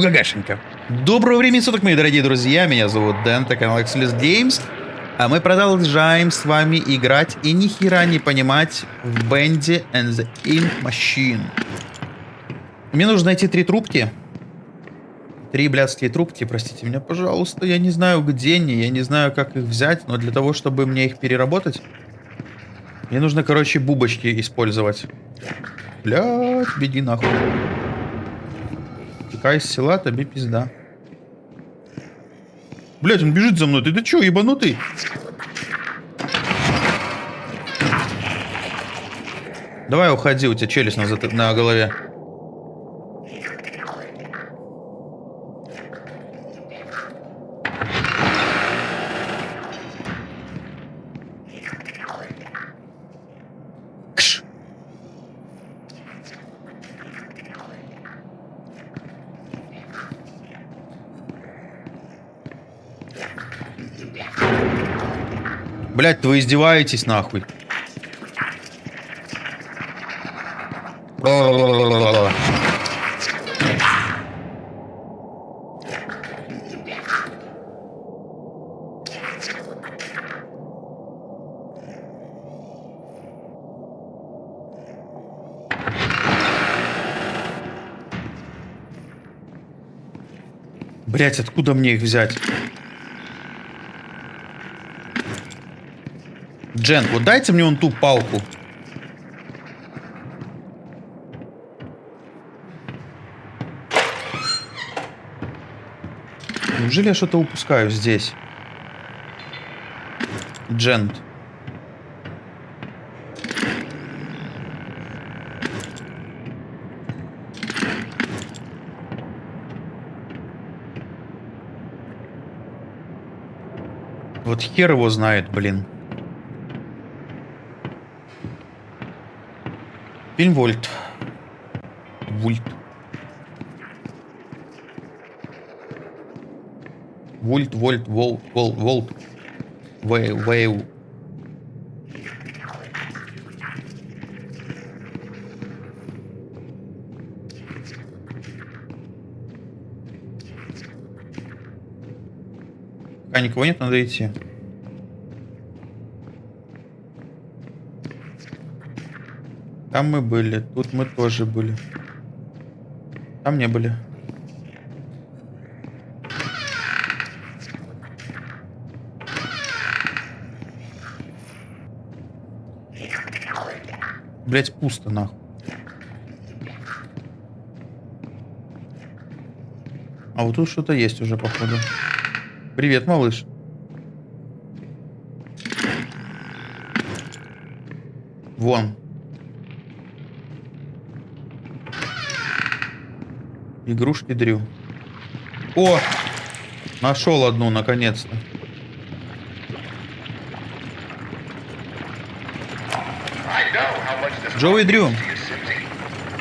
Бугагашенька. Доброго времени суток, мои дорогие друзья. Меня зовут Дэн, это канал Excelus Games. А мы продолжаем с вами играть и ни хера не понимать в Bendy and the Ink Machine. Мне нужно найти три трубки. Три блядские трубки, простите меня, пожалуйста. Я не знаю, где они, я не знаю, как их взять, но для того, чтобы мне их переработать, мне нужно, короче, бубочки использовать. Блядь, беги нахуй. Текай из села, тебе пизда. Блядь, он бежит за мной. Ты, ты чё, ебанутый? Давай уходи, у тебя челюсть на, на голове. Блять, вы издеваетесь нахуй. Блять, откуда мне их взять? Джен, вот дайте мне вон ту палку. Неужели я что-то упускаю здесь? Джент. Вот хер его знает, блин. Фильм Вольт. Вульт. Вольт, Вольт, Волт, Волт, Волт. Вей, Вейв. А никого нет, надо идти. Там мы были, тут мы тоже были. Там не были. Блять, пусто нахуй. А вот тут что-то есть уже, походу. Привет, малыш. Вон. Игрушки Дрю. О! Нашел одну, наконец-то. Джоуи Дрю.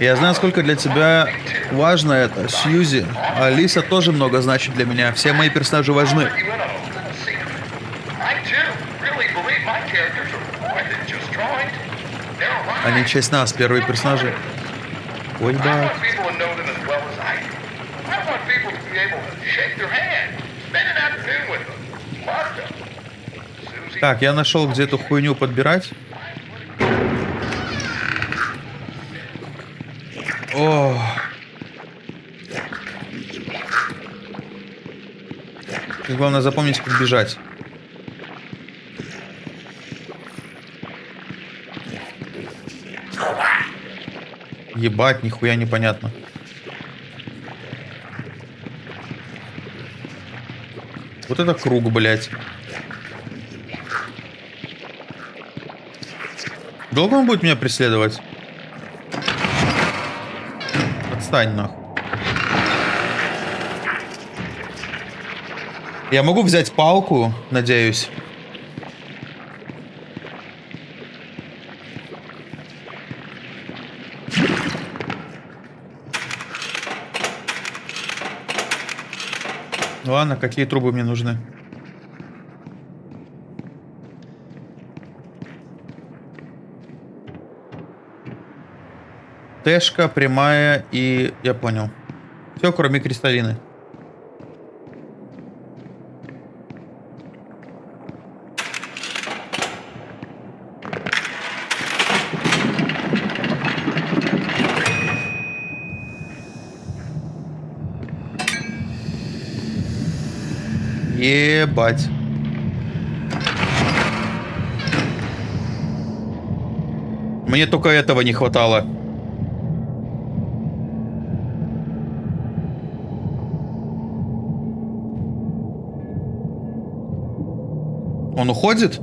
Я знаю, сколько для тебя важно это, Сьюзи. Алиса тоже много значит для меня. Все мои персонажи важны. Они часть нас, первые персонажи. Ой, да. Так, я нашел, где эту хуйню подбирать. О. И главное запомнить, как бежать. Ебать, нихуя непонятно. Вот это круг, блядь. Долго он будет меня преследовать? Отстань нахуй. Я могу взять палку, надеюсь. Ладно, какие трубы мне нужны? Тэшка, прямая и... Я понял. Все, кроме кристаллины. Ебать. Мне только этого не хватало. Он уходит?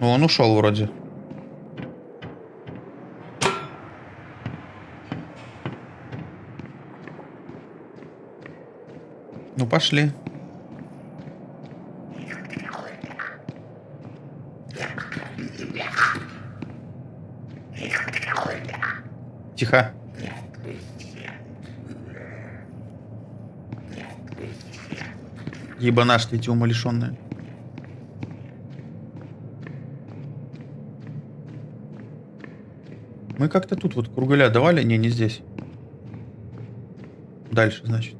Он ушел вроде. Ну, пошли. Тихо. Ебанаш ты эти умалишенные. Мы как-то тут вот кругаля давали? Не, не здесь. Дальше, значит.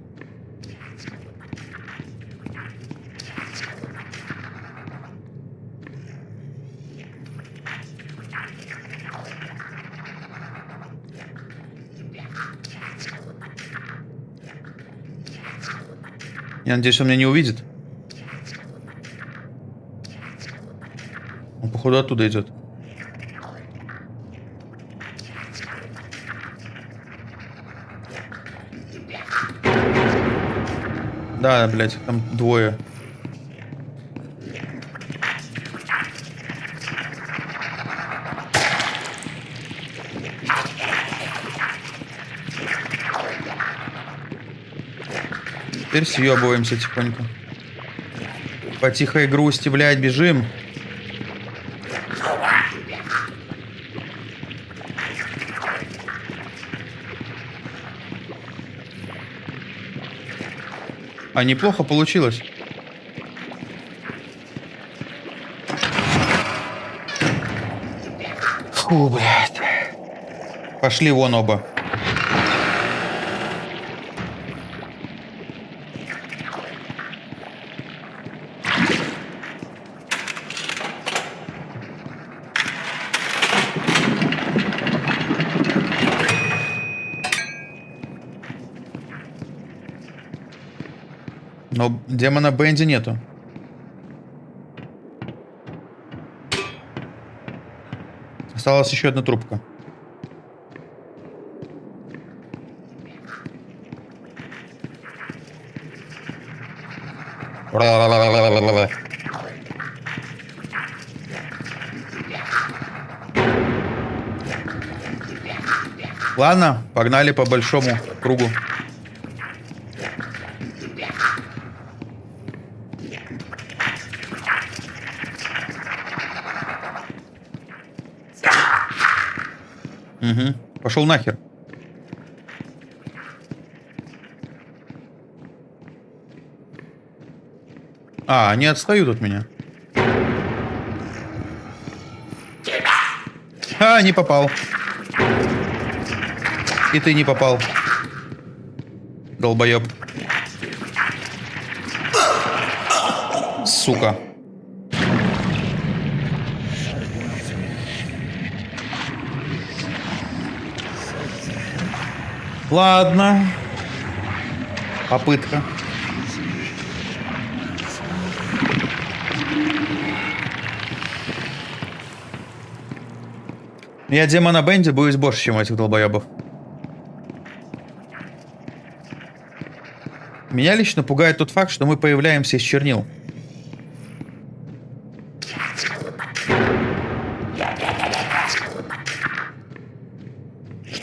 Я надеюсь, он меня не увидит. Он, походу, оттуда идет. Да, блядь, там двое. Теперь съебываемся тихонько. По тихой грусти, блядь, бежим. А неплохо получилось. Фу, блядь. Пошли вон оба. Но демона Бенди нету. Осталась еще одна трубка. Ладно, погнали по большому кругу. Угу. Пошел нахер. А, они отстают от меня. А, не попал. И ты не попал. Долбоеб. Сука. Ладно. Попытка. Я демона Бенди боюсь больше, чем этих долбоебов. Меня лично пугает тот факт, что мы появляемся из чернил.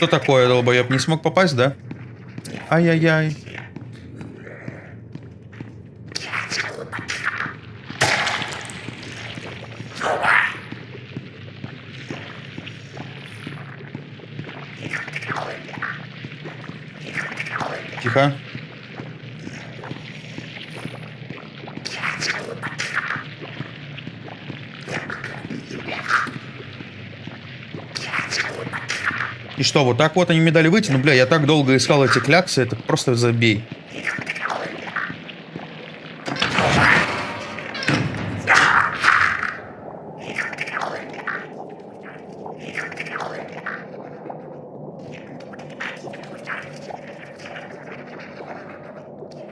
Что такое, долбоеб? Не смог попасть, да? Ай-яй-яй. Тихо. И что, вот так вот они мне дали выйти? Ну, бля, я так долго искал эти кляксы, это просто забей.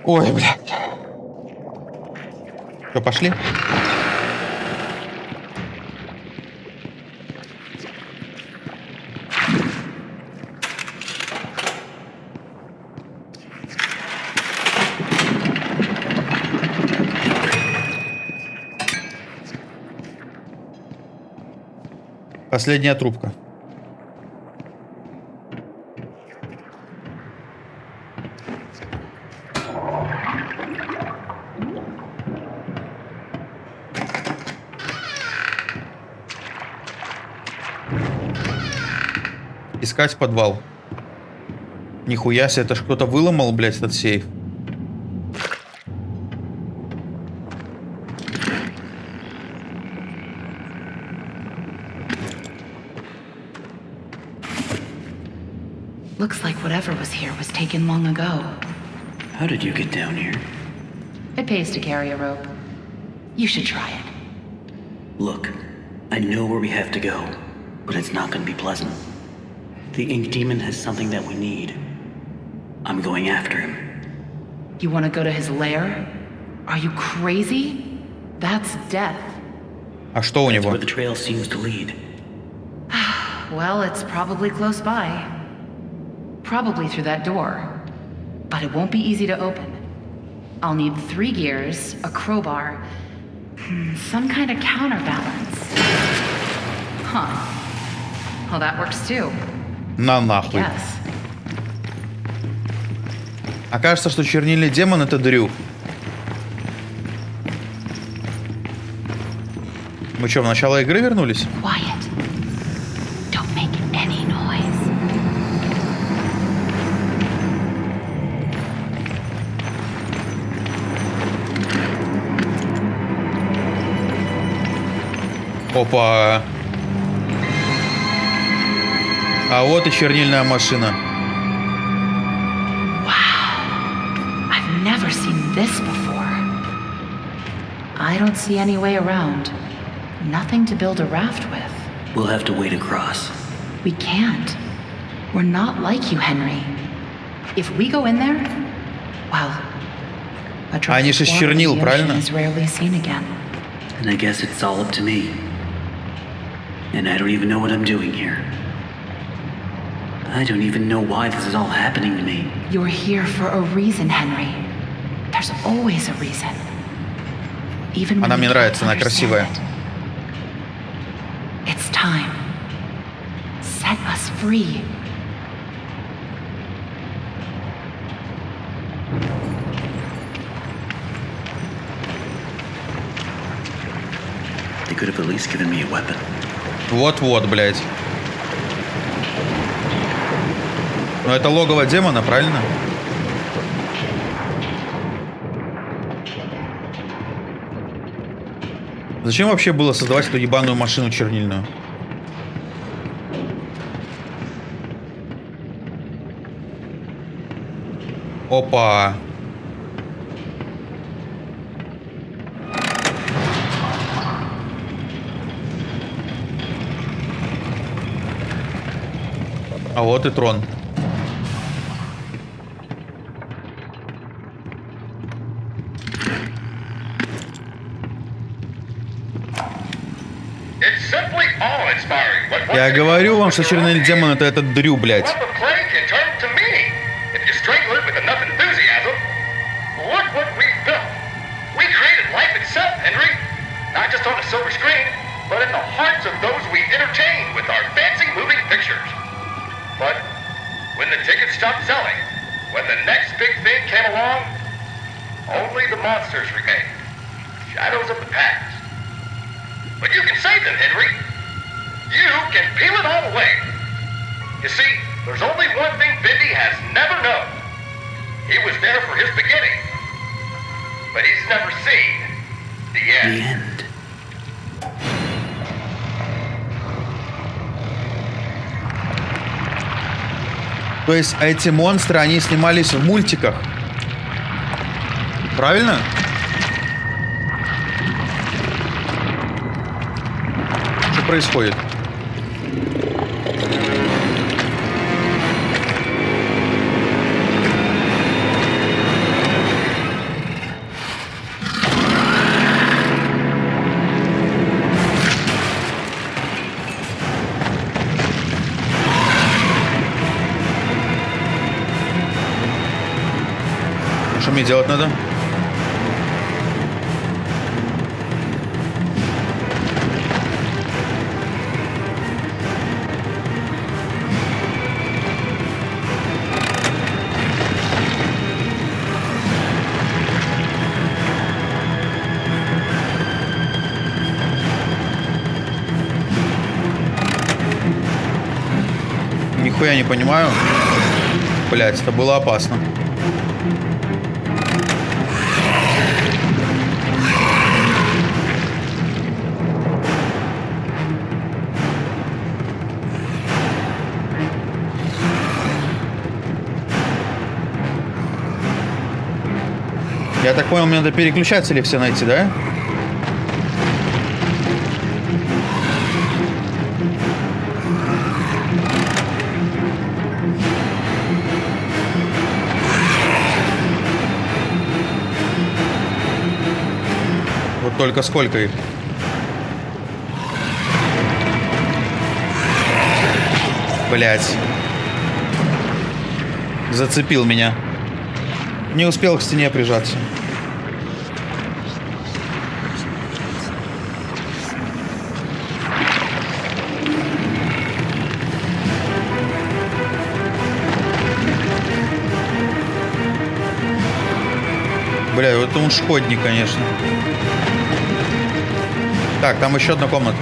Ой, блядь. Что, пошли? Последняя трубка. Искать подвал. Нихуя себе, это ж кто-то выломал, блядь, этот сейф. taken long ago. How did you get down here? It pays to carry a rope. You should try it. Look, I know where we have to go, but it's not gonna be pleasant. The Ink Demon has something that we need. I'm going after him. You want to go to his lair? Are you crazy? That's death. А что у That's него? where the trail seems to lead. Well, it's probably close by. Probably through that door. But it won't be easy to open. I'll need three gears, a crowbar, hmm, some kind of counterbalance. Huh. Well, that works too. На нахуй. Yes. Окажется, что чернильный демон это Дрю. Мы что, в начало игры вернулись? Quiet. Опа. А вот и чернильная машина. I've never seen this before. I don't see any way around. Nothing to build a raft with. We'll have to wade across. We can't. We're not like you, Henry. If we go in there, well, a drop Они of же из water in чернил, the правильно? ocean is rarely seen again. And I guess it's all up to me. And I don't even know what I'm doing here. I don't even know why this is all happening to me. You're here for a reason, Henry. There's always a reason. Even when Она we мне can't нравится, она understand красивая. it. It's time. Set us free. They could have at least given me a weapon. Вот-вот, блядь. Ну это логово демона, правильно? Зачем вообще было создавать эту ебаную машину чернильную? Опа. А вот и трон. Я говорю вам, что черный демон это этот дрю, блядь. Stopped selling, when the next big thing came along, only the monsters remained. Shadows of the past. But you can save them, Henry. You can peel it all away. You see, there's only one thing Bindi has never known. He was there for his beginning, but he's never seen the The end. То есть эти монстры, они снимались в мультиках. Правильно? Что происходит? Мне делать надо? Нихуя не понимаю. Блять, это было опасно. Я так понял, мне надо переключатели все найти, да? Вот только сколько их? Блять. Зацепил меня. Не успел к стене прижаться. Бля, вот он шкодник, конечно. Так, там еще одна комната.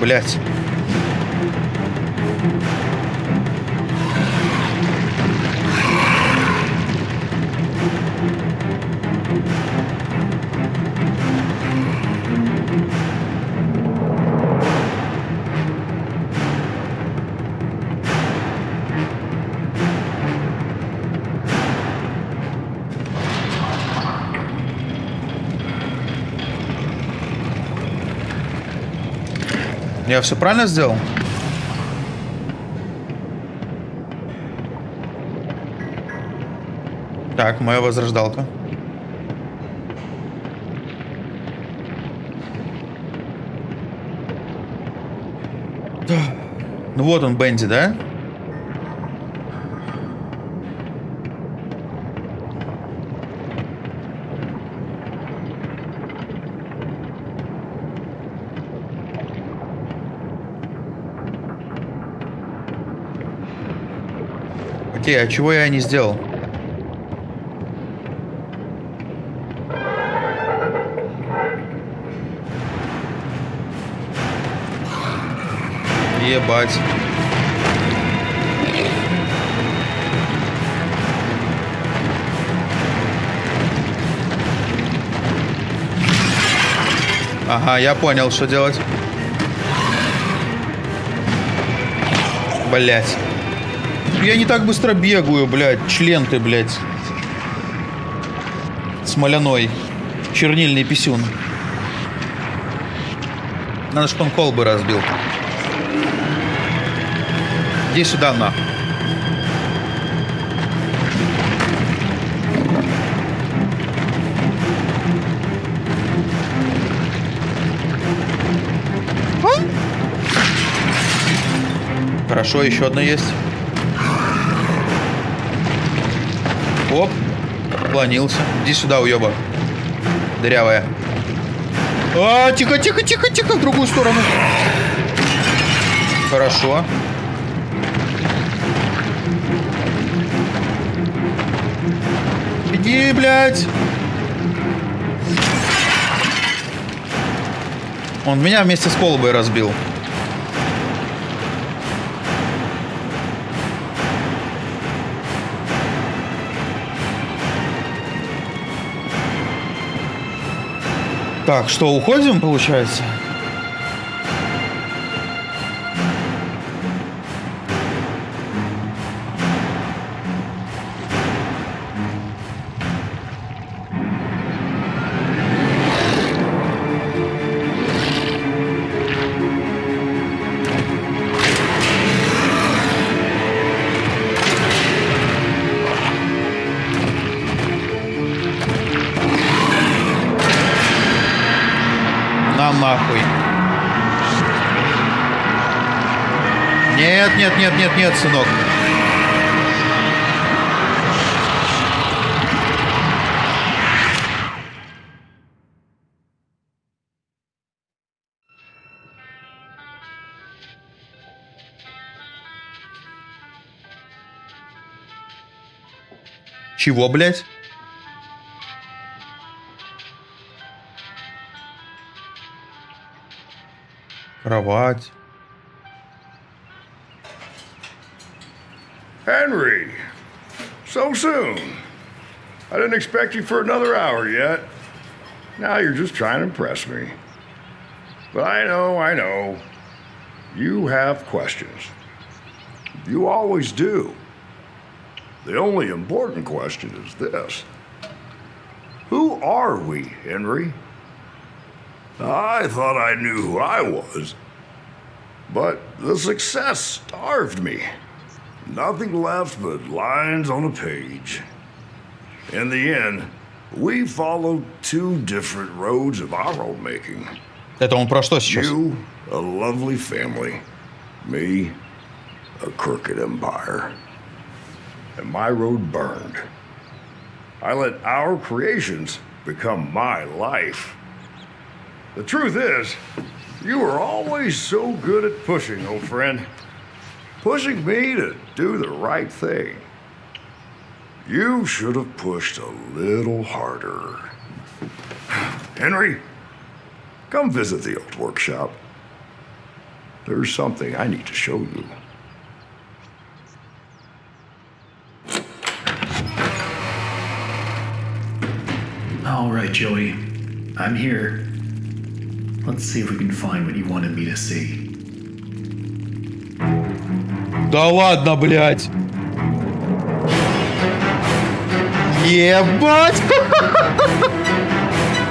Блять. Я все правильно сделал? Так, моя возрождалка. Да. Ну вот он, Бенди, да? Окей, а чего я не сделал? Ебать. Ага, я понял, что делать. Блять. Я не так быстро бегаю, блядь. Член ты, блядь. Смоляной. Чернильный писюн. Надо, чтобы он колбы разбил. Иди сюда, на. Хорошо, еще одна есть. Оп. Планился. Иди сюда, уеба. Дырявая. А, тихо, тихо, тихо, тихо, в другую сторону. Хорошо. Иди, блядь. Он меня вместе с колбой разбил. Так, что, уходим, получается? Нет, сынок. Чего, блядь? Кровать. Soon. I didn't expect you for another hour yet. Now you're just trying to impress me. But I know, I know. You have questions. You always do. The only important question is this Who are we, Henry? I thought I knew who I was. But the success starved me. Nothing left but lines on a page. In the end, we followed two different roads of our own making. Это он про что сейчас? You, a lovely family. Me, a crooked empire. And my road burned. I let our creations become my life. The truth is, you were always so good at pushing, old friend. Pushing me to do the right thing. You should have pushed a little harder. Henry, come visit the old workshop. There's something I need to show you. All right, Joey. I'm here. Let's see if we can find what you wanted me to see. Да ладно, блядь. Ебать!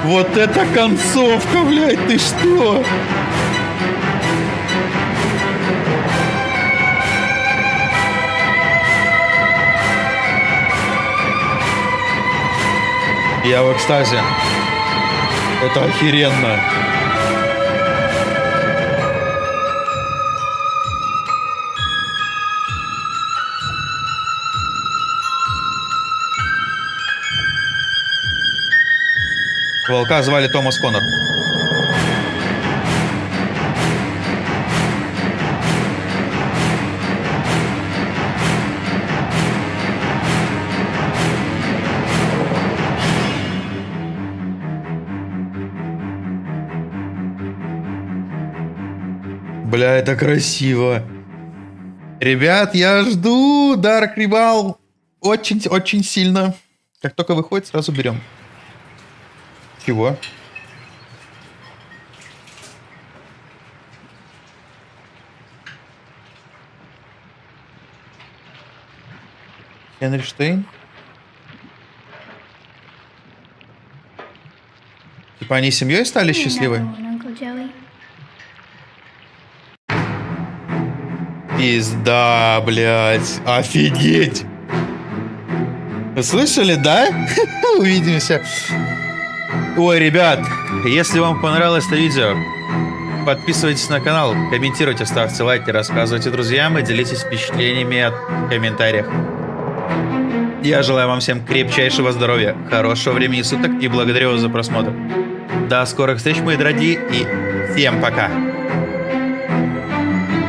Вот это концовка, блядь, ты что? Я в экстазе. Это охеренно. Волка звали Томас Коннор. Бля, это красиво. Ребят, я жду Dark Rival очень-очень сильно. Как только выходит, сразу берем. Чего? Генри Штейн? Типа они семьей стали счастливы? Пизда, блядь. Офигеть. Вы слышали, да? Увидимся. Ой, ребят, если вам понравилось это видео, подписывайтесь на канал, комментируйте, ставьте лайки, рассказывайте друзьям и делитесь впечатлениями в комментариях. Я желаю вам всем крепчайшего здоровья, хорошего времени суток и благодарю вас за просмотр. До скорых встреч, мои дорогие, и всем пока!